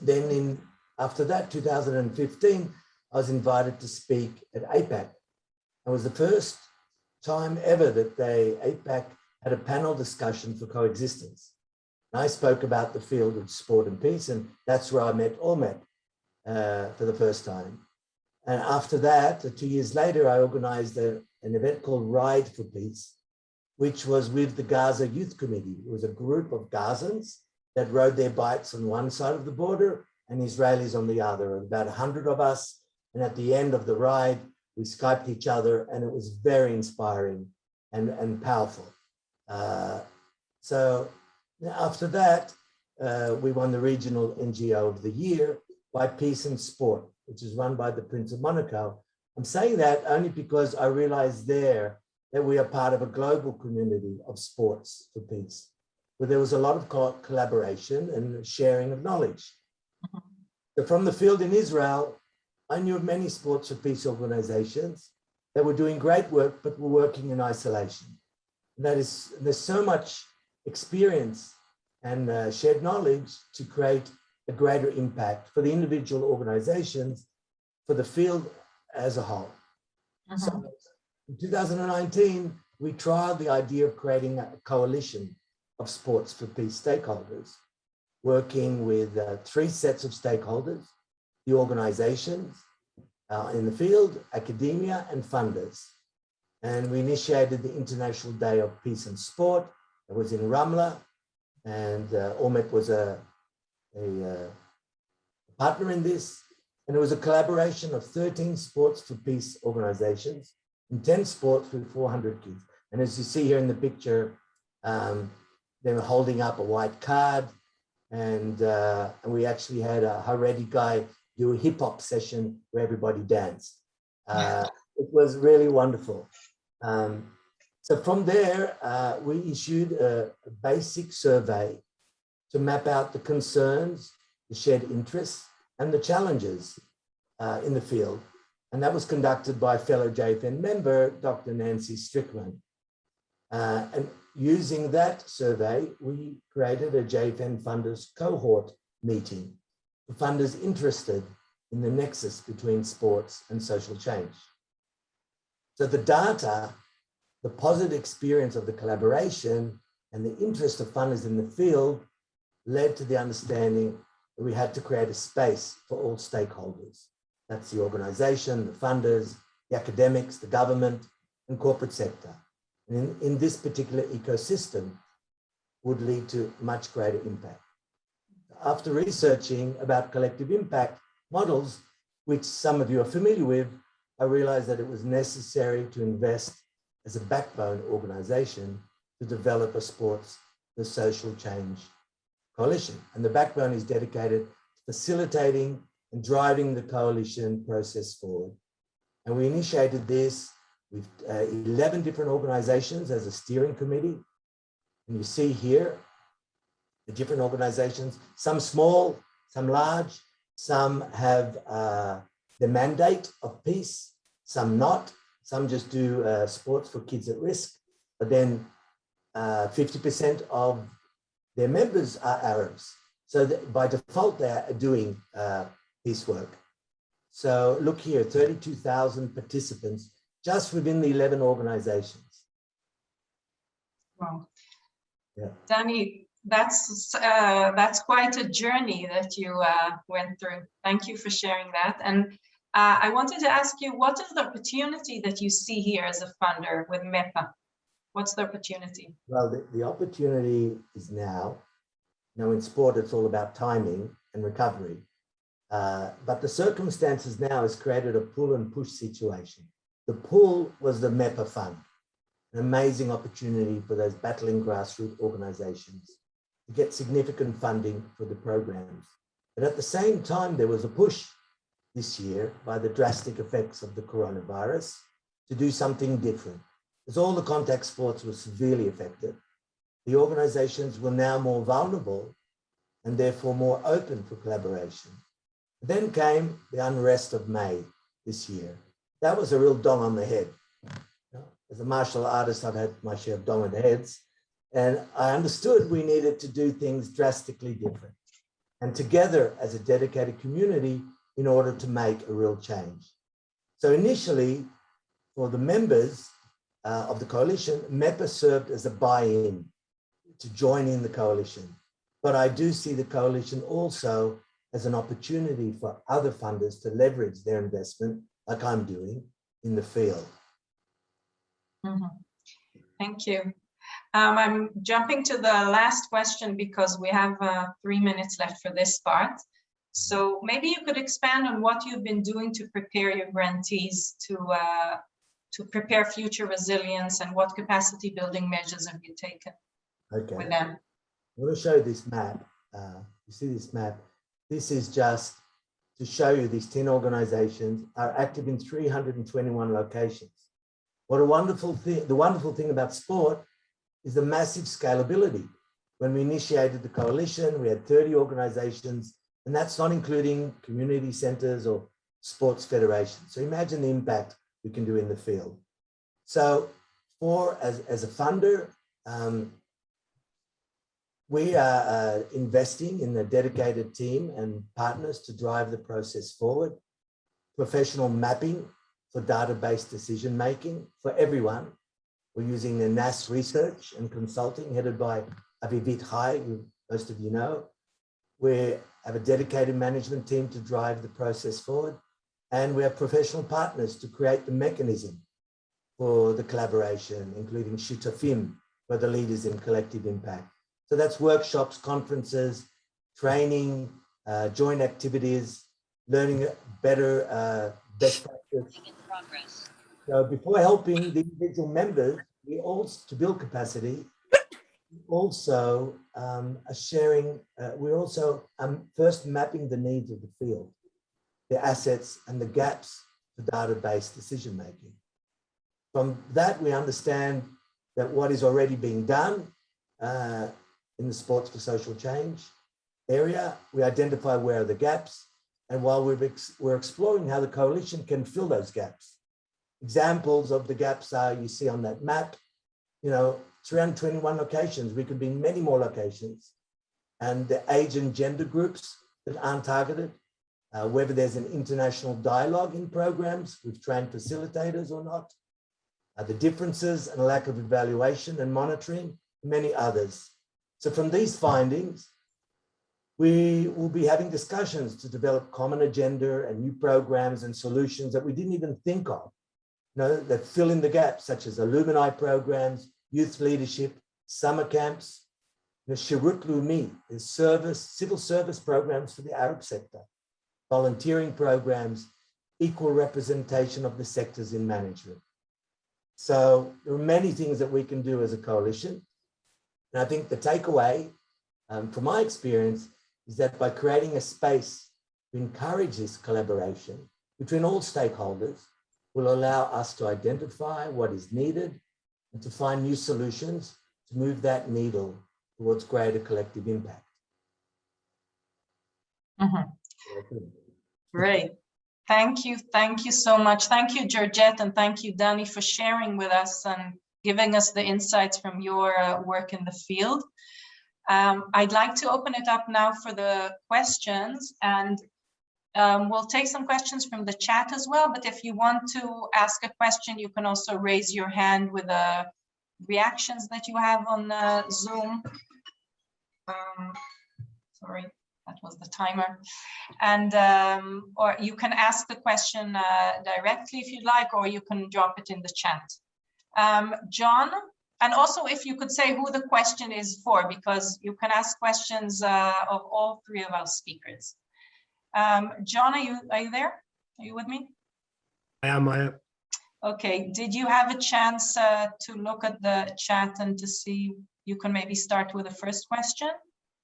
Then in after that, 2015, I was invited to speak at AIPAC. It was the first time ever that they, AIPAC, had a panel discussion for coexistence. And I spoke about the field of sport and peace, and that's where I met Ormet uh, for the first time. And after that, uh, two years later, I organized a, an event called Ride for Peace, which was with the Gaza Youth Committee. It was a group of Gazans that rode their bikes on one side of the border and Israelis on the other, about 100 of us. And at the end of the ride, we Skyped each other and it was very inspiring and, and powerful. Uh, so after that, uh, we won the Regional NGO of the Year by Peace and Sport, which is run by the Prince of Monaco. I'm saying that only because I realized there that we are part of a global community of sports for peace, where there was a lot of co collaboration and sharing of knowledge. So from the field in Israel, I knew of many sports for peace organizations that were doing great work, but were working in isolation. And that is, there's so much experience and uh, shared knowledge to create a greater impact for the individual organizations, for the field as a whole. So in 2019, we trialed the idea of creating a coalition of sports for peace stakeholders, working with uh, three sets of stakeholders, the organizations uh, in the field, academia and funders. And we initiated the International Day of Peace and Sport. It was in Ramla and uh, Ormet was a, a uh, partner in this. And it was a collaboration of 13 sports for peace organizations and 10 sports with 400 kids. And as you see here in the picture, um, they were holding up a white card and, uh, and we actually had a Haredi guy do a hip hop session where everybody danced. Uh, it was really wonderful. Um, so from there, uh, we issued a, basic survey to map out the concerns, the shared interests, and the challenges uh, in the field. And that was conducted by fellow JFN member, Dr. Nancy Strickland. Uh, and using that survey, we created a JFN funders cohort meeting for funders interested in the nexus between sports and social change. So the data, the positive experience of the collaboration and the interest of funders in the field led to the understanding that we had to create a space for all stakeholders. That's the organization, the funders, the academics, the government, and corporate sector. And in, in this particular ecosystem would lead to much greater impact. After researching about collective impact models, which some of you are familiar with, I realized that it was necessary to invest as a backbone organization to develop a sports for social change coalition. And the backbone is dedicated to facilitating and driving the coalition process forward. And we initiated this with uh, 11 different organizations as a steering committee. And you see here the different organizations, some small, some large, some have uh, the mandate of peace, some not, some just do uh, sports for kids at risk, but then 50% of their members are Arabs. So that by default, they're doing uh, peace work. So look here, 32,000 participants just within the 11 organizations. Wow. Yeah. Danny, that's uh, that's quite a journey that you uh, went through. Thank you for sharing that. And uh, I wanted to ask you, what is the opportunity that you see here as a funder with MEPA? What's the opportunity? Well, the, the opportunity is now. Now in sport, it's all about timing and recovery. Uh, but the circumstances now has created a pull and push situation. The pull was the MEPA fund, an amazing opportunity for those battling grassroots organizations to get significant funding for the programs. But at the same time, there was a push this year by the drastic effects of the coronavirus to do something different. As all the contact sports were severely affected, the organizations were now more vulnerable and therefore more open for collaboration. Then came the unrest of May this year. That was a real dong on the head. As a martial artist, I've had my share of dong on the heads, and I understood we needed to do things drastically different and together as a dedicated community in order to make a real change. So initially, for the members uh, of the coalition, MEPA served as a buy-in to join in the coalition. But I do see the coalition also as an opportunity for other funders to leverage their investment, like I'm doing, in the field. Mm -hmm. Thank you. Um, I'm jumping to the last question because we have uh, three minutes left for this part. So maybe you could expand on what you've been doing to prepare your grantees to uh, to prepare future resilience and what capacity building measures have you taken okay. with them? I'm going to show you this map. Uh, you see this map? This is just to show you these 10 organizations are active in 321 locations. What a wonderful thing, the wonderful thing about sport is the massive scalability. When we initiated the coalition, we had 30 organizations, and that's not including community centers or sports federations. So imagine the impact we can do in the field. So for as, as a funder, um, we are uh, investing in a dedicated team and partners to drive the process forward. Professional mapping for database decision making for everyone. We're using the NAS research and consulting headed by Avivit Hai, who most of you know. We have a dedicated management team to drive the process forward. And we have professional partners to create the mechanism for the collaboration, including Shutafim, for the leaders in collective impact. So that's workshops, conferences, training, uh, joint activities, learning better uh, best practice. So before helping the individual members, we also, to build capacity, also um, sharing, uh, we're also um, first mapping the needs of the field, the assets and the gaps for database decision making. From that, we understand that what is already being done uh, in the sports for social change area. We identify where are the gaps. And while we've ex we're exploring how the coalition can fill those gaps. Examples of the gaps are you see on that map, you know, 321 locations. We could be in many more locations. And the age and gender groups that aren't targeted, uh, whether there's an international dialogue in programs with trained facilitators or not, uh, the differences and lack of evaluation and monitoring, many others. So from these findings, we will be having discussions to develop common agenda and new programs and solutions that we didn't even think of, you know, that fill in the gaps, such as alumni programs, youth leadership, summer camps, the Sherut Leumi is service, civil service programs for the Arab sector, volunteering programs, equal representation of the sectors in management. So there are many things that we can do as a coalition. And I think the takeaway um, from my experience is that by creating a space to encourage this collaboration between all stakeholders will allow us to identify what is needed and to find new solutions to move that needle towards greater collective impact. Mhm. Great. Thank you. Thank you so much. Thank you, Georgette, and thank you, Danny, for sharing with us and giving us the insights from your uh, work in the field. Um, I'd like to open it up now for the questions and um, we'll take some questions from the chat as well, but if you want to ask a question, you can also raise your hand with the reactions that you have on uh, Zoom. Um, sorry, that was the timer. And um, or you can ask the question uh, directly if you'd like, or you can drop it in the chat. Um, John, and also if you could say who the question is for, because you can ask questions uh, of all three of our speakers. Um, John, are you, are you there? Are you with me? I am, I am. Okay, did you have a chance uh, to look at the chat and to see, you can maybe start with the first question?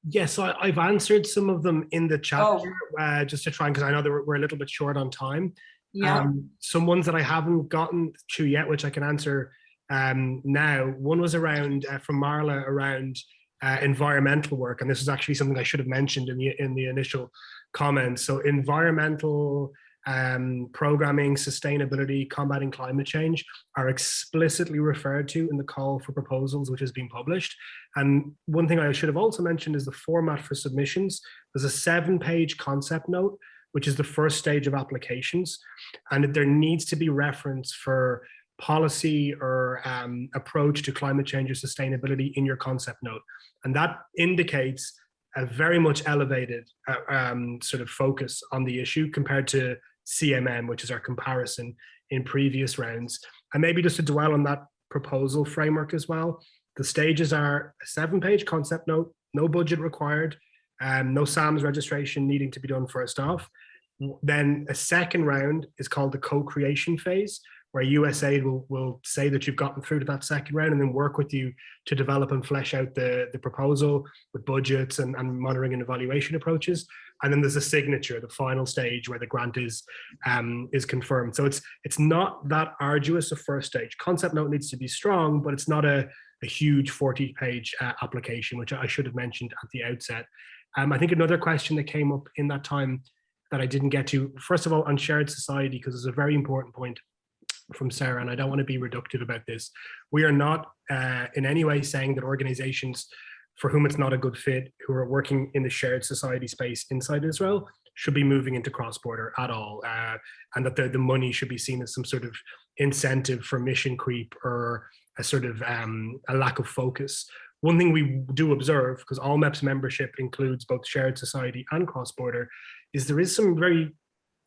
Yes, I, I've answered some of them in the chat Oh. here, uh, just to try, because I know that we're, we're a little bit short on time. Yeah, Um, some ones that I haven't gotten to yet, which I can answer um, now. One was around uh, from Marla around uh, environmental work, and this is actually something I should have mentioned in the in the initial comments. So environmental um, programming, sustainability, combating climate change are explicitly referred to in the call for proposals, which has been published. And one thing I should have also mentioned is the format for submissions. There's a seven-page concept note which is the first stage of applications. And there needs to be reference for policy or um, approach to climate change or sustainability in your concept note. And that indicates a very much elevated uh, um, sort of focus on the issue compared to CMM, which is our comparison in previous rounds. And maybe just to dwell on that proposal framework as well, the stages are a seven page concept note, no budget required, um, no SAMS registration needing to be done first off. Then a second round is called the co-creation phase, where USAID will, will say that you've gotten through to that second round and then work with you to develop and flesh out the, the proposal with budgets and, and monitoring and evaluation approaches. And then there's a signature, the final stage where the grant is um, is confirmed. So it's it's not that arduous a first stage. Concept note needs to be strong, but it's not a, a huge 40 page uh, application, which I should have mentioned at the outset. Um, I think another question that came up in that time that I didn't get to, first of all, on shared society, because it's a very important point from Sarah, and I don't want to be reductive about this. We are not uh, in any way saying that organizations for whom it's not a good fit, who are working in the shared society space inside Israel, should be moving into cross-border at all, uh, and that the, the money should be seen as some sort of incentive for mission creep or a sort of um, a lack of focus. One thing we do observe, because ALLMEP's membership includes both shared society and cross-border, is there is some very,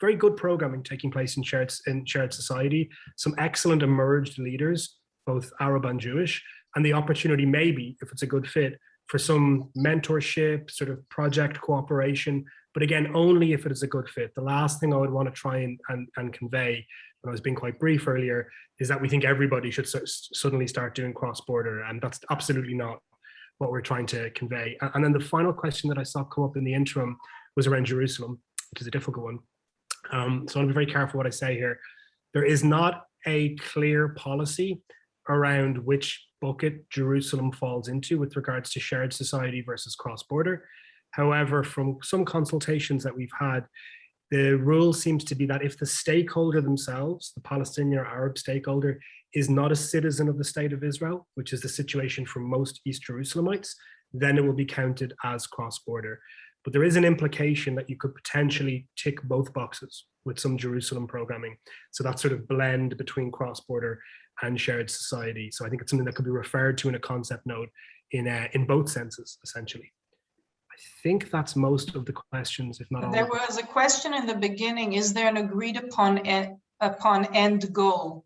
very good programming taking place in shared, in shared society, some excellent emerged leaders, both Arab and Jewish, and the opportunity maybe, if it's a good fit, for some mentorship, sort of project cooperation, but again, only if it is a good fit. The last thing I would want to try and, and, and convey, when I was being quite brief earlier, is that we think everybody should suddenly start doing cross-border, and that's absolutely not what we're trying to convey. And then the final question that I saw come up in the interim was around Jerusalem, which is a difficult one. Um, so I want to be very careful what I say here. There is not a clear policy around which bucket Jerusalem falls into with regards to shared society versus cross-border. However, from some consultations that we've had, the rule seems to be that if the stakeholder themselves, the Palestinian or Arab stakeholder, is not a citizen of the state of Israel, which is the situation for most East Jerusalemites, then it will be counted as cross-border. But there is an implication that you could potentially tick both boxes with some Jerusalem programming. So that sort of blend between cross-border and shared society. So I think it's something that could be referred to in a concept note in, uh, in both senses, essentially. I think that's most of the questions, if not all. There was a question in the beginning, is there an agreed upon, e upon end goal?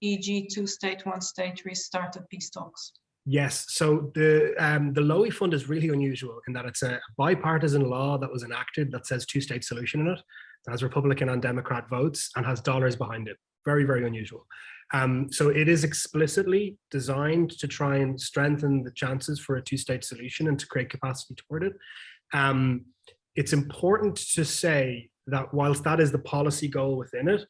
E.g. two state, one state restart of peace talks. Yes, so the um, the Lowey Fund is really unusual in that it's a bipartisan law that was enacted that says two-state solution in it. that has Republican and Democrat votes and has dollars behind it. Very, very unusual. Um, so it is explicitly designed to try and strengthen the chances for a two-state solution and to create capacity toward it. Um, it's important to say that whilst that is the policy goal within it,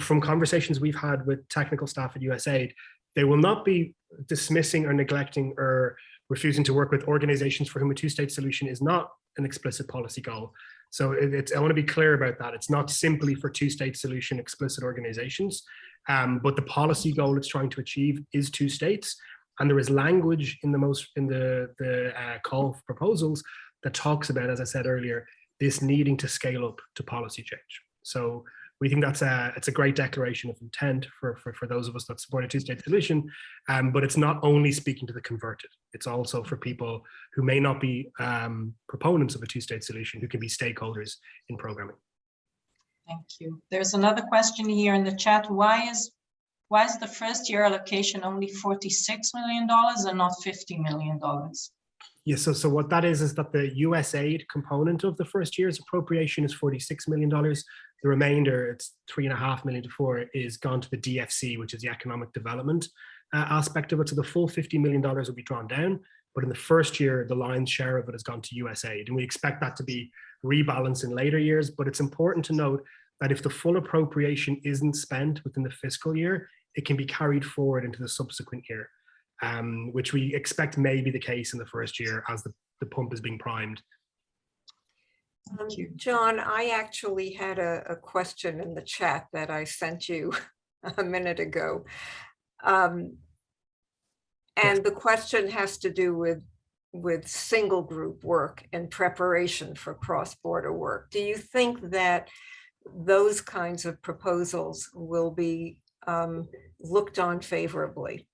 from conversations we've had with technical staff at USAID, they will not be dismissing or neglecting or refusing to work with organizations for whom a two-state solution is not an explicit policy goal. So it, it's, I want to be clear about that. It's not simply for two-state solution explicit organizations, um, but the policy goal it's trying to achieve is two states. And there is language in the most in the the uh, call for proposals that talks about, as I said earlier, this needing to scale up to policy change. So we think that's a it's a great declaration of intent for for, for those of us that support a two-state solution um, but it's not only speaking to the converted it's also for people who may not be um, proponents of a two-state solution who can be stakeholders in programming Thank you. There's another question here in the chat. Why is why is the first year allocation only $46 million and not $50 million? Yeah, so, so what that is, is that the USAID component of the first year's appropriation is $46 million. The remainder, it's three and a half million to four, is gone to the DFC, which is the economic development uh, aspect of it. So the full $50 million will be drawn down, but in the first year, the lion's share of it has gone to USAID. And we expect that to be rebalanced in later years, but it's important to note that if the full appropriation isn't spent within the fiscal year, it can be carried forward into the subsequent year um, which we expect may be the case in the first year as the, the pump is being primed. Um, Thank you. John, I actually had a, a question in the chat that I sent you a minute ago. Um, and the question has to do with with single group work in preparation for cross-border work. Do you think that those kinds of proposals will be um, looked on favorably?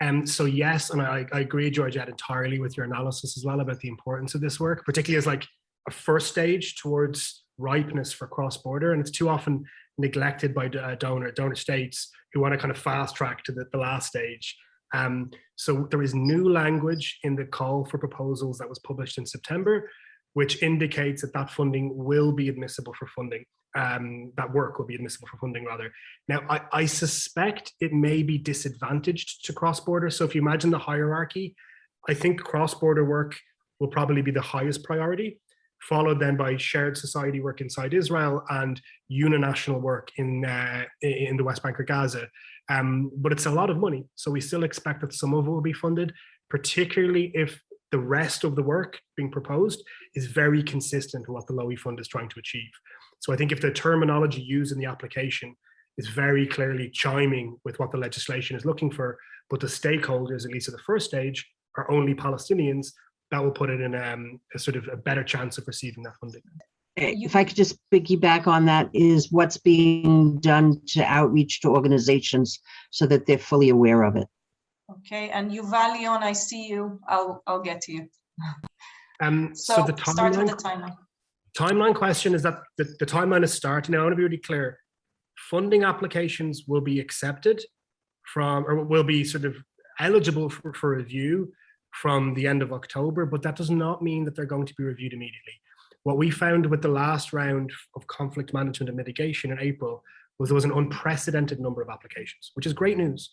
And um, so yes, and I, I agree, Georgette, entirely with your analysis as well about the importance of this work, particularly as like a first stage towards ripeness for cross-border. And it's too often neglected by uh, donor donor states who want to kind of fast track to the, the last stage. Um, so there is new language in the call for proposals that was published in September, which indicates that that funding will be admissible for funding um, that work will be admissible for funding rather. Now, I, I suspect it may be disadvantaged to cross-border. So if you imagine the hierarchy, I think cross-border work will probably be the highest priority, followed then by shared society work inside Israel and uninational work in, uh, in the West Bank or Gaza. Um, but it's a lot of money. So we still expect that some of it will be funded, particularly if the rest of the work being proposed is very consistent with what the Lowey Fund is trying to achieve. So I think if the terminology used in the application is very clearly chiming with what the legislation is looking for, but the stakeholders, at least at the first stage, are only Palestinians, that will put it in um, a sort of a better chance of receiving that funding. If I could just piggyback on that, is what's being done to outreach to organizations so that they're fully aware of it? Okay, and Yuvalion, I see you. I'll I'll get to you. Um, So, so, the start with timeline, the timeline. timeline question is that the, the timeline is starting. Now, I want to be really clear. Funding applications will be accepted from, or will be sort of eligible for, for review from the end of October, but that does not mean that they're going to be reviewed immediately. What we found with the last round of conflict management and mitigation in April was there was an unprecedented number of applications, which is great news.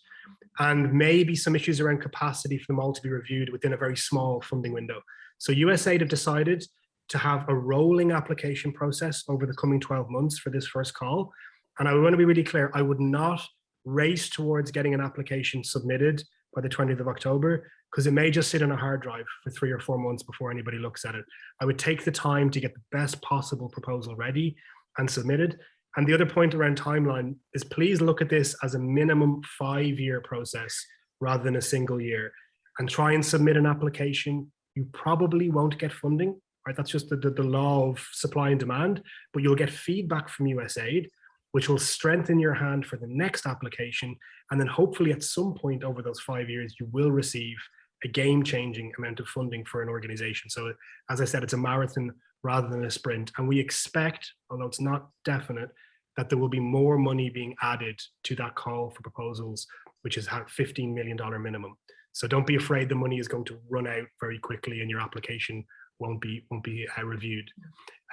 And maybe some issues around capacity for them all to be reviewed within a very small funding window. So USAID have decided to have a rolling application process over the coming 12 months for this first call. And I want to be really clear, I would not race towards getting an application submitted by the 20th of October, because it may just sit on a hard drive for three or four months before anybody looks at it. I would take the time to get the best possible proposal ready and submitted. And the other point around timeline is please look at this as a minimum five year process rather than a single year and try and submit an application. You probably won't get funding, right? That's just the, the, the law of supply and demand, but you'll get feedback from USAID, which will strengthen your hand for the next application. And then hopefully at some point over those five years, you will receive a game changing amount of funding for an organization. So as I said, it's a marathon rather than a sprint. And we expect, although it's not definite, that there will be more money being added to that call for proposals, which is at $15 million minimum. So don't be afraid the money is going to run out very quickly and your application won't be won't be uh, reviewed.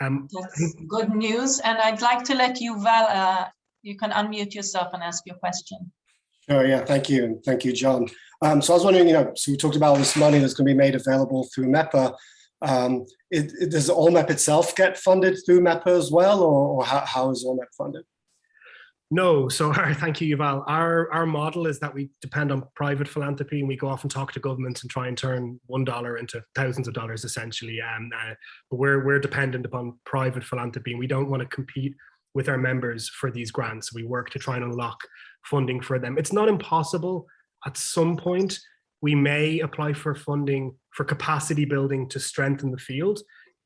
Um, That's good news. And I'd like to let you, Val, uh, you can unmute yourself and ask your question. Sure, yeah, thank you, and thank you, John. Um, so I was wondering, you know, so we talked about all this money that's going to be made available through MEPA. Um, it, it- does ALLMEP itself get funded through MEPA as well, or, or how, how is ALLMEP funded? No, so thank you, Yuval. Our our model is that we depend on private philanthropy, and we go off and talk to governments and try and turn one dollar into thousands of dollars, essentially. Um, uh, but we're we're dependent upon private philanthropy, and we don't want to compete with our members for these grants. We work to try and unlock funding for them. It's not impossible. At some point, we may apply for funding for capacity building to strengthen the field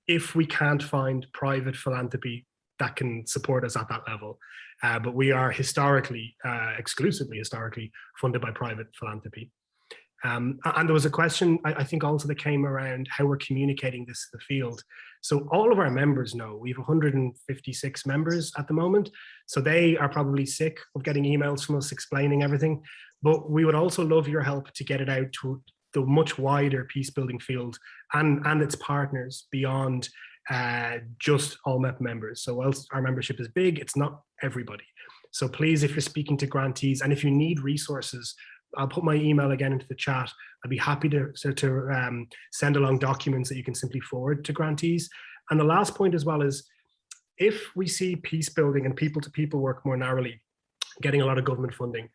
if we can't find private philanthropy that can support us at that level. Uh, but we are historically, uh, exclusively historically funded by private philanthropy. Um, and there was a question, I, I think also that came around how we're communicating this to the field. So all of our members know, we have 156 members at the moment. So they are probably sick of getting emails from us explaining everything. But we would also love your help to get it out to the much wider peace building field and, and its partners beyond uh, just ALLMEP members. So whilst our membership is big, it's not everybody. So please, if you're speaking to grantees and if you need resources, I'll put my email again into the chat. I'd be happy to, so to um, send along documents that you can simply forward to grantees. And the last point as well is, if we see peace building and people to people work more narrowly, getting a lot of government funding,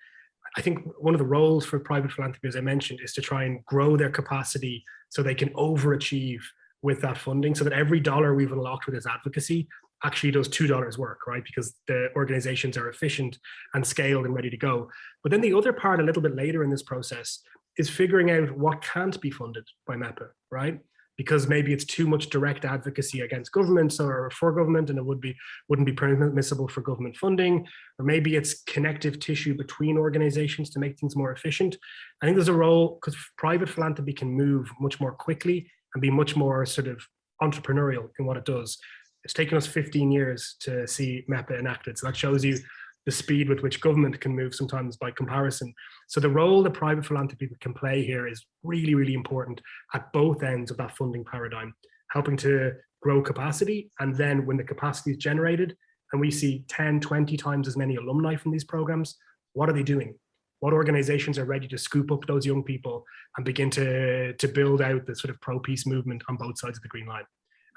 I think one of the roles for private philanthropy, as I mentioned, is to try and grow their capacity so they can overachieve with that funding so that every dollar we've unlocked with this advocacy actually does two dollars work, right? Because the organizations are efficient and scaled and ready to go. But then the other part a little bit later in this process is figuring out what can't be funded by MEPA, right? Because maybe it's too much direct advocacy against governments or for government and it would be wouldn't be permissible for government funding, or maybe it's connective tissue between organizations to make things more efficient. I think there's a role because private philanthropy can move much more quickly and be much more sort of entrepreneurial in what it does. It's taken us 15 years to see MEPA enacted. So that shows you the speed with which government can move sometimes by comparison. So the role that private philanthropy can play here is really, really important at both ends of that funding paradigm, helping to grow capacity. And then when the capacity is generated and we see 10, 20 times as many alumni from these programs, what are they doing? What organizations are ready to scoop up those young people and begin to, to build out the sort of pro-peace movement on both sides of the green line?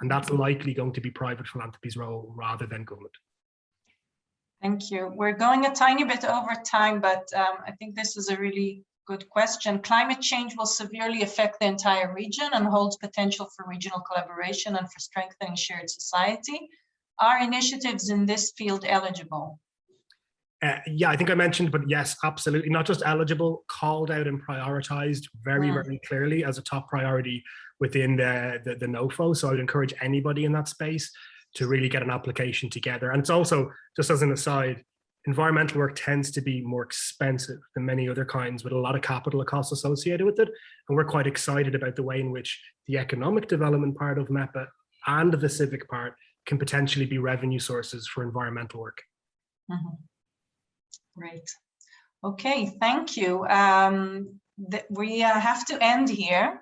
And that's likely going to be private philanthropy's role rather than government. Thank you. We're going a tiny bit over time, but um, I think this is a really good question. Climate change will severely affect the entire region and holds potential for regional collaboration and for strengthening shared society. Are initiatives in this field eligible? Uh, yeah, I think I mentioned, but yes, absolutely. Not just eligible, called out and prioritized very, Mm. very clearly as a top priority within the, the, the NOFO. So I would encourage anybody in that space to really get an application together. And it's also, just as an aside, environmental work tends to be more expensive than many other kinds with a lot of capital costs associated with it. And we're quite excited about the way in which the economic development part of MEPA and the civic part can potentially be revenue sources for environmental work. Mhm. Great. Okay, thank you. Um, we uh, have to end here.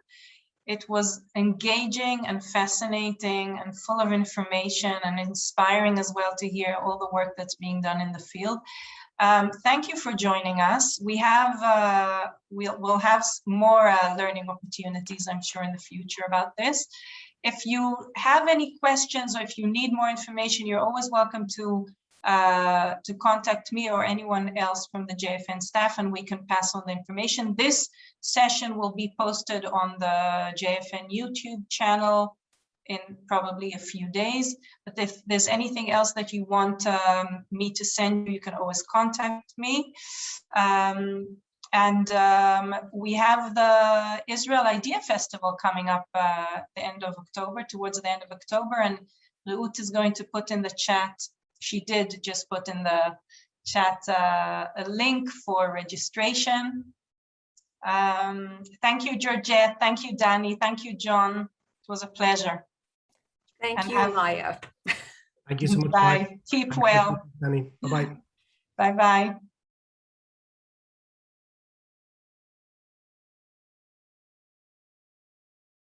It was engaging and fascinating and full of information and inspiring as well to hear all the work that's being done in the field. Um, thank you for joining us. We have, uh, we'll, we'll have more uh, learning opportunities, I'm sure, in the future about this. If you have any questions or if you need more information, you're always welcome to uh, to contact me or anyone else from the JFN staff and we can pass on the information. This session will be posted on the JFN YouTube channel in probably a few days. But if there's anything else that you want um, me to send you, you can always contact me. Um, and um, we have the Israel Idea Festival coming up uh, at the end of October, towards the end of October. And Reut is going to put in the chat she did just put in the chat uh, a link for registration. Um, thank you, Georgette. Thank you, Danny. Thank you, John. It was a pleasure. Thank And you, have- Maya. Thank you so much. Bye. Keep well. Danny. Bye-bye. Bye-bye.